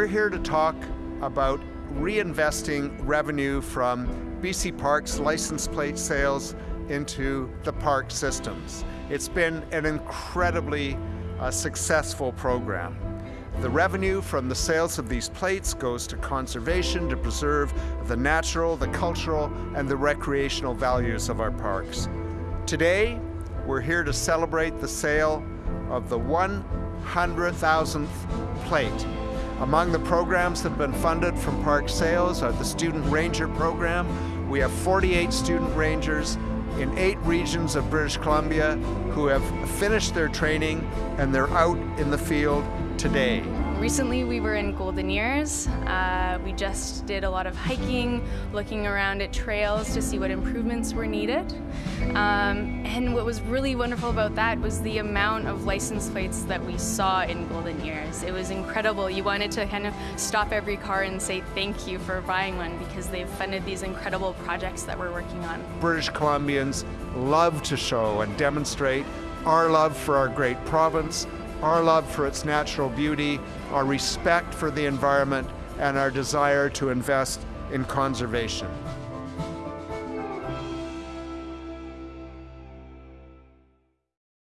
We're here to talk about reinvesting revenue from BC Parks license plate sales into the park systems. It's been an incredibly uh, successful program. The revenue from the sales of these plates goes to conservation to preserve the natural, the cultural, and the recreational values of our parks. Today, we're here to celebrate the sale of the 100,000th plate. Among the programs that have been funded from park sales are the Student Ranger Program. We have 48 student rangers in eight regions of British Columbia who have finished their training and they're out in the field today. Recently we were in Golden Ears. Uh, we just did a lot of hiking, looking around at trails to see what improvements were needed. Um, and what was really wonderful about that was the amount of license plates that we saw in Golden Ears. It was incredible. You wanted to kind of stop every car and say thank you for buying one because they've funded these incredible projects that we're working on. British Columbians love to show and demonstrate our love for our great province, our love for its natural beauty, our respect for the environment, and our desire to invest in conservation.